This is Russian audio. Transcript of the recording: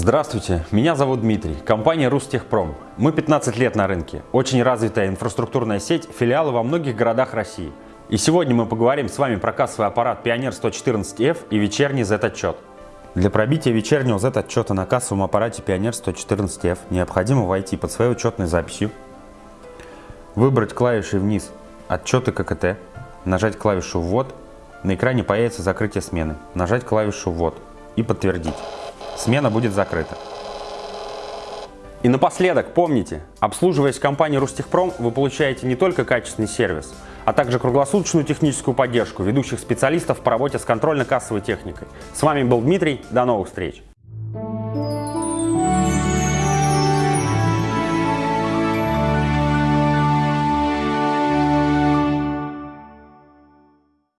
Здравствуйте, меня зовут Дмитрий, компания Рустехпром. Мы 15 лет на рынке, очень развитая инфраструктурная сеть, филиалы во многих городах России. И сегодня мы поговорим с вами про кассовый аппарат Pioneer 114F и вечерний Z-отчет. Для пробития вечернего Z-отчета на кассовом аппарате Pioneer 114F необходимо войти под своей учетной записью, выбрать клавишей вниз «Отчеты ККТ», нажать клавишу «Ввод», на экране появится закрытие смены, нажать клавишу «Ввод» и подтвердить смена будет закрыта. И напоследок, помните, обслуживаясь в компании Рустехпром, вы получаете не только качественный сервис, а также круглосуточную техническую поддержку ведущих специалистов по работе с контрольно-кассовой техникой. С вами был Дмитрий, до новых встреч!